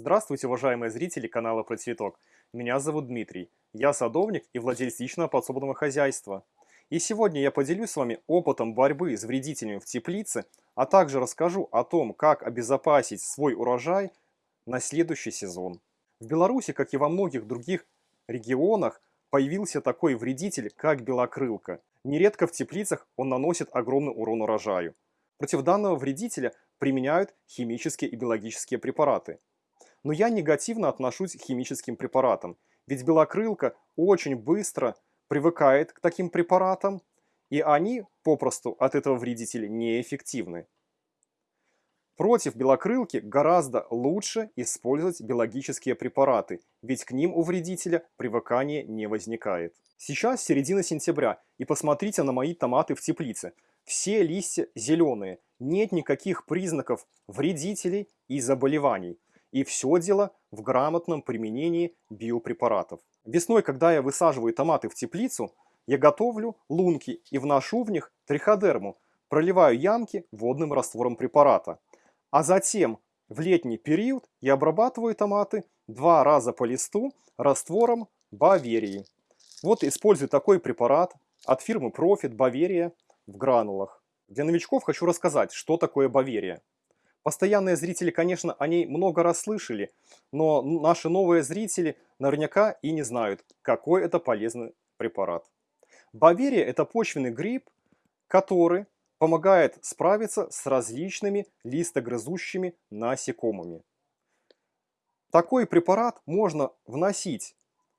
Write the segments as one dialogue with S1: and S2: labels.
S1: Здравствуйте, уважаемые зрители канала Про Цветок. Меня зовут Дмитрий. Я садовник и владелец личного подсобного хозяйства. И сегодня я поделюсь с вами опытом борьбы с вредителями в теплице, а также расскажу о том, как обезопасить свой урожай на следующий сезон. В Беларуси, как и во многих других регионах, появился такой вредитель, как белокрылка. Нередко в теплицах он наносит огромный урон урожаю. Против данного вредителя применяют химические и биологические препараты. Но я негативно отношусь к химическим препаратам, ведь белокрылка очень быстро привыкает к таким препаратам, и они попросту от этого вредителя неэффективны. Против белокрылки гораздо лучше использовать биологические препараты, ведь к ним у вредителя привыкания не возникает. Сейчас середина сентября, и посмотрите на мои томаты в теплице. Все листья зеленые, нет никаких признаков вредителей и заболеваний. И все дело в грамотном применении биопрепаратов. Весной, когда я высаживаю томаты в теплицу, я готовлю лунки и вношу в них триходерму, проливаю ямки водным раствором препарата. А затем в летний период я обрабатываю томаты два раза по листу раствором Баверии. Вот использую такой препарат от фирмы Profit Баверия в гранулах. Для новичков хочу рассказать, что такое Баверия. Постоянные зрители, конечно, о ней много раз слышали, но наши новые зрители наверняка и не знают, какой это полезный препарат. Баверия – это почвенный гриб, который помогает справиться с различными листогрызущими насекомыми. Такой препарат можно вносить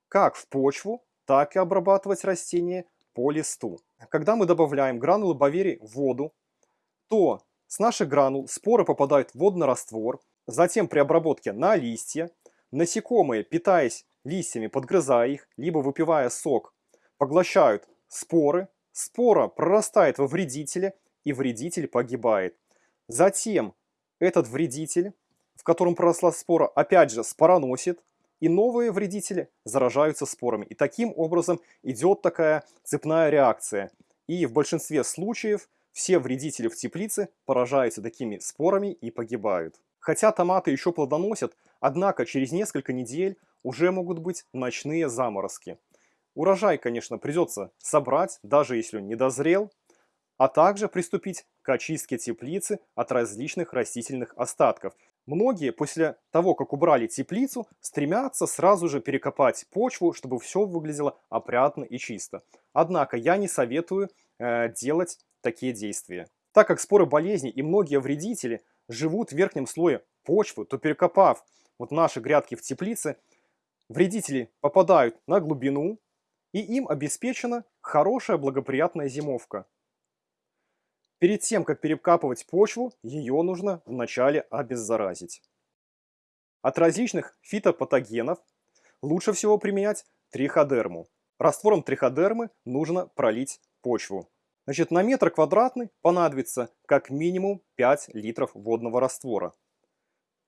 S1: как в почву, так и обрабатывать растения по листу. Когда мы добавляем гранулы баверии в воду, то с наших гранул споры попадают в водный раствор, затем при обработке на листья, насекомые, питаясь листьями, подгрызая их, либо выпивая сок, поглощают споры, спора прорастает во вредителе, и вредитель погибает. Затем этот вредитель, в котором проросла спора, опять же спороносит, и новые вредители заражаются спорами. И таким образом идет такая цепная реакция. И в большинстве случаев все вредители в теплице поражаются такими спорами и погибают. Хотя томаты еще плодоносят, однако через несколько недель уже могут быть ночные заморозки. Урожай, конечно, придется собрать, даже если он не дозрел, а также приступить к очистке теплицы от различных растительных остатков. Многие после того, как убрали теплицу, стремятся сразу же перекопать почву, чтобы все выглядело опрятно и чисто. Однако я не советую э, делать такие действия. Так как споры болезни и многие вредители живут в верхнем слое почвы, то перекопав вот наши грядки в теплице, вредители попадают на глубину, и им обеспечена хорошая благоприятная зимовка. Перед тем, как перекапывать почву, ее нужно вначале обеззаразить. От различных фитопатогенов лучше всего применять триходерму. Раствором триходермы нужно пролить почву. Значит, на метр квадратный понадобится как минимум 5 литров водного раствора.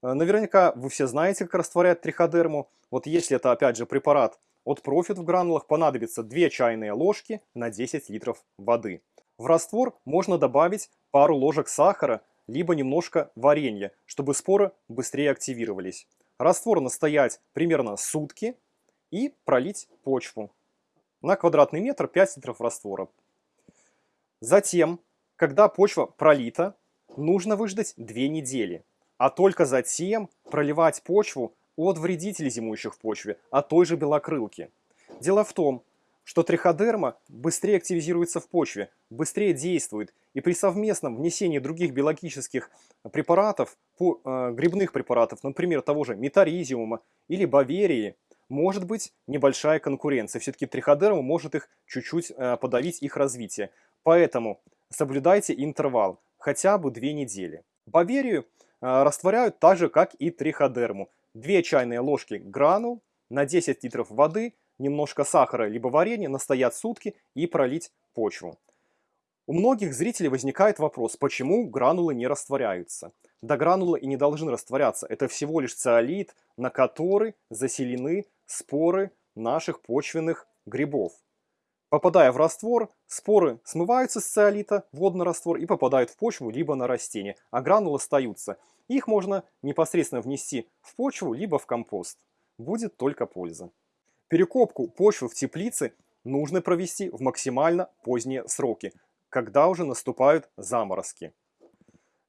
S1: Э, наверняка вы все знаете, как растворять триходерму. Вот если это, опять же, препарат от Profit в гранулах, понадобится 2 чайные ложки на 10 литров воды. В раствор можно добавить пару ложек сахара, либо немножко варенья, чтобы споры быстрее активировались. Раствор настоять примерно сутки и пролить почву. На квадратный метр 5 литров раствора. Затем, когда почва пролита, нужно выждать 2 недели. А только затем проливать почву от вредителей, зимующих в почве, от той же белокрылки. Дело в том, что триходерма быстрее активизируется в почве, быстрее действует, и при совместном внесении других биологических препаратов, э, грибных препаратов, например, того же метаризиума или баверии, может быть небольшая конкуренция. Все-таки триходерма может их чуть-чуть э, подавить их развитие. Поэтому соблюдайте интервал, хотя бы 2 недели. Баверию э, растворяют так же, как и триходерму. 2 чайные ложки гранул на 10 литров воды, немножко сахара либо варенья, настоять сутки и пролить почву. У многих зрителей возникает вопрос, почему гранулы не растворяются. Да гранулы и не должны растворяться. Это всего лишь циолит, на который заселены споры наших почвенных грибов. Попадая в раствор, споры смываются с циолита, водный раствор, и попадают в почву либо на растение, а гранулы остаются. Их можно непосредственно внести в почву, либо в компост. Будет только польза. Перекопку почвы в теплице нужно провести в максимально поздние сроки, когда уже наступают заморозки.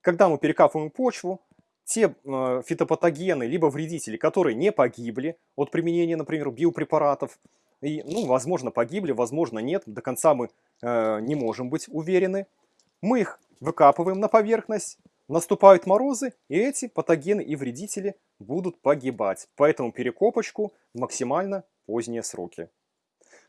S1: Когда мы перекапываем почву, те э, фитопатогены, либо вредители, которые не погибли от применения, например, биопрепаратов, и, ну, возможно, погибли, возможно, нет, до конца мы э, не можем быть уверены, мы их выкапываем на поверхность, наступают морозы, и эти патогены и вредители будут погибать. Поэтому перекопочку максимально поздние сроки.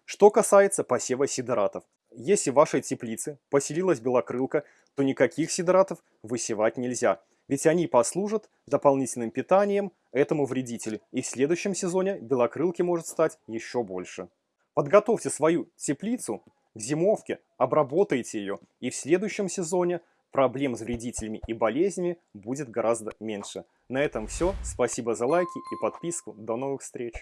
S1: Что касается посева сидератов. Если в вашей теплице поселилась белокрылка, то никаких сидератов высевать нельзя. Ведь они послужат дополнительным питанием этому вредителю. И в следующем сезоне белокрылки может стать еще больше. Подготовьте свою теплицу к зимовке, обработайте ее. И в следующем сезоне проблем с вредителями и болезнями будет гораздо меньше. На этом все. Спасибо за лайки и подписку. До новых встреч.